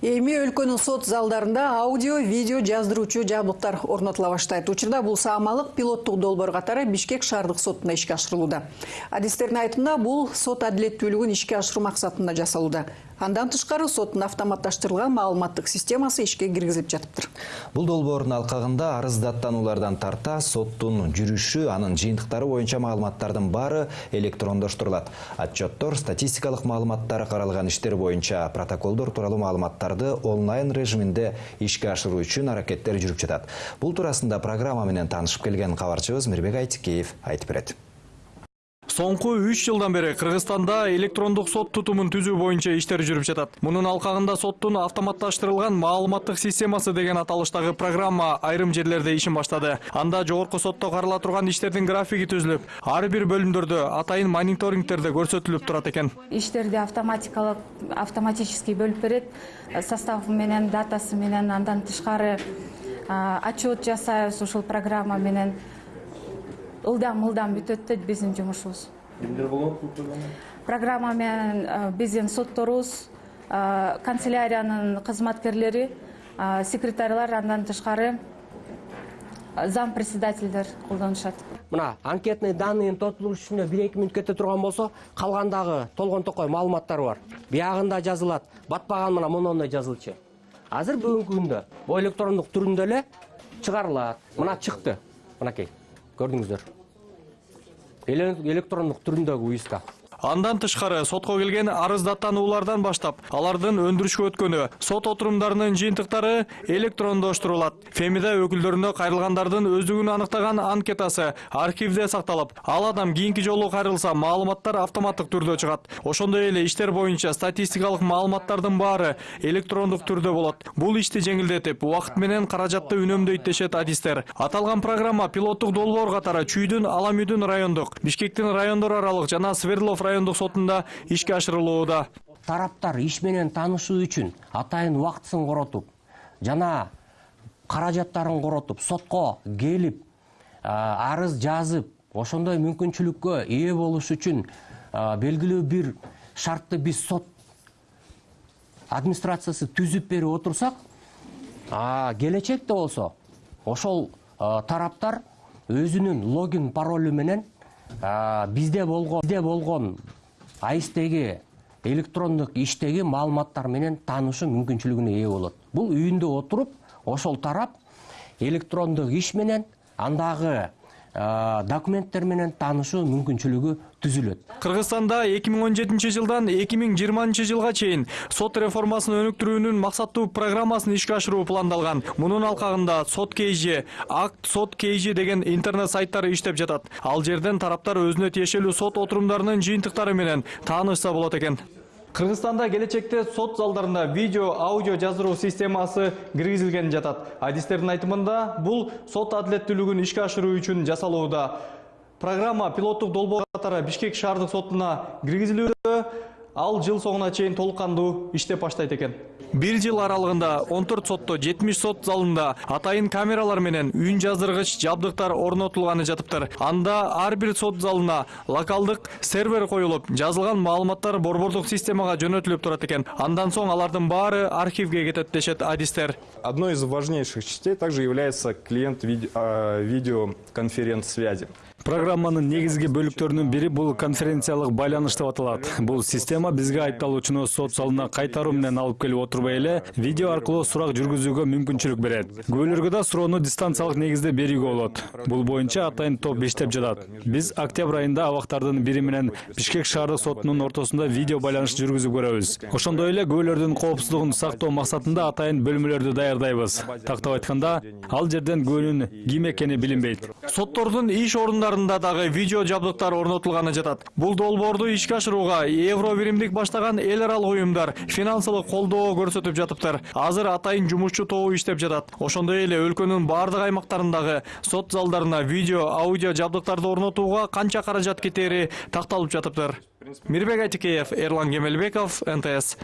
эми өлкөнүн сот залдарында аудио видео жаздыруучу жабдыктар орнотула баштайт. Учурда бул саамалык пилоттук долбоор катары бишкек шаардык сотунда ишке ашырылууда. Адистердин айтымында бул сот адилеттүүлүгүн ишке ашыруу максатында жасалууда. Андан тышкары соттун автоматташтырылган маалыматтык системасы ишке киргизилип жатыптыр Бул долбоордун алкагында арыз даттануулардан тарта соттун жүрүшү, анын жыйынтыктары боюнча маалыматтардын баары электрондоштурулат. Отчеттор, статистикалык маалыматтары каралган иштер боюнча протоколдор тууралуу маалыматтарды онлайн режиминде ишке ашыруу үчүн аракеттер жүрүп жатат. Бул туурасында программа менен таанышып келген кабарчыбыз Мирбек Айтикеев айтып берет. Соңку 3 жылдан бери Кыргызстанда электрондук сот тутумун түзүү боюнча иштер жүрүп жатат. Мунун алкагында соттун автоматташтырылган маалыматтык системасы деген аталыштагы программа айрым жерлерде ишин баштады. Анда жогорку сотто карала турган иштердин графиги түзүлүп, ар бир бөлүмдөрдө атайын мониторингтерде көрсөтүлүп турат экен. иштерди автоматикалык автоматический бөлүп берет составы менен датасы менен андан тышкары а, отчет жасайбыз ушул программа менен ылдам ылдам бүтөт да биздин жумушубуз. Кимдер болот бул программа? Программа менен а, биздин сотторубуз а, канцеляриянын кызматкерлери а, секретарьлар андан тышкары зам председательдер колдонушат. Мына анкетный данныйын толтуруш үчүн бир эки мүнөт кете турган болсо калгандагы толгон токой маалыматтар бар. Биягында жазылат. Батпаган мына монондой жазылчу азыр бүгүнкү күндө бул электрондук түрүндө эле чыгарылат. Мына чыкты. Мынакей көрдүңүздөр Эле- электрондук түрүндөгү уиска. Андан тышкары сотко келген арыз даттануулардан баштап, алардын өндүрүшкө өткөнү, сот отурумдарынын жыйынтыктары электрондоштурулат. Фемида өкүлдөрүнө кайрылгандардын өздүгүн аныктаган анкетасы архивде сакталып, ал адам кийинки жолу кайрылса, маалыматтар автоматтык түрдө чыгат. Ошондой эле иштер боюнча статистикалык маалыматтардын баары электрондук түрдө болот. Бул ишти жеңилдетип, убакыт менен каражатты үнөмдөйт дешет адистер. Аталган программа пилоттук долбоор катары Чүйдүн, Аламүйдүн райондук, Бишкектин райондор аралык жана Свердлов райондук сотунда ишке ашырылууда. тараптар иш менен таанышуу үчүн атайын убактысын коротуп жана каражаттарын коротуп сотко келип арыз жазып ошондой мүмкүнчүлүккө ээ болуш үчүн белгилүү бир шартты биз сот администрациясы түзүп берип отурсак келечекте болсо ошол тараптар өзүнүн логин паролу менен а, бизде болгон бизде болгон аистеги электрондук иштеги маалыматтар менен таанышуу мүмкүнчүлүгүнө ээ болот бул үйүндө отуруп ошол тарап электрондук иш менен андагы а, документтер менен таанышуу мүмкүнчүлүгү түзүлөт Кыргызстанда 2017 жылдан 2020 жылга чейин сот реформасын өнүктүрүүнүн максаттуу программасын ишке ашыруу пландалган. Мунун алкагында сот кейжи, акт сот кейжи деген интернет сайттары иштеп жатат. Ал жерден тараптар өзүнө тиешелүү сот отурумдарынын жыйынтыктары менен таанышса болот экен. Кыргызстанда келечекте сот залдарында видео, аудио жаздыруу системасы киргизилген жатат. Адистердин айтымында бул сот адилеттүүлүгүн ишке ашыруу үчүн жасалууда. Программа пилоттук долбоор катары Бишкек шаардык сотуна киргизилүүдө, ал жыл соңуна чейин толук кандуу иштеп баштайт экен. Бир жыл аралыгында 14 сотто 70 сот залында атайын камералар менен үн жаздыргыч жабдыктар орнотулганы жатыптыр. Анда ар бир сот залына локалдык сервер коюлуп, жазылган маалыматтар борбордук системага жөнөтүлүп турат экен. Андан соң алардын баары архивге кетет дешет адистер. Одной из важнейших частей также является клиент виде- а, видеоконференц-связи. Программанын негизги бөлүктөрүнүн бири бул конференциялык байланыш деп аталат. Бул система бизге айыпталуучуну сот залына кайтаруу менен алып келип отурбай эле видео аркылуу сурак жүргүзүүгө мүмкүнчүлүк берет. Күбөлөргө да суроону дистанциялык негизде берүүгө болот. Бул боюнча атайын топ иштеп жатат. Биз октябрь айында абактардын бири менен Бишкек шаардык сотунун ортосунда видео байланыш жүргүзүп көрөбүз. Ошондой эле күбөлөрдүн коопсуздугун сактоо максатында атайын бөлмөлөрдү даярдайбыз. Тактап айтканда, ал жерден күбөнүн ким экени билинбейт. Соттордун иш орундарында дагы видео жабдыктар орнотулганы жатат. Бул долбоорду ишке ашырууга Евро биримдик баштаган эл аралык уюмдар финансылык колдоо көрсөтүп жатыптыр. Азыр атайын жумушчу тобу иштеп жатат. Ошондой эле өлкөнүн бардык аймактарындагы сот залдарына видео, аудио жабдыктарды орнотууга канча каражат кетери такталып жатыптыр. Мирбек Айтикеев, Эрлан Кемелбеков, НТС.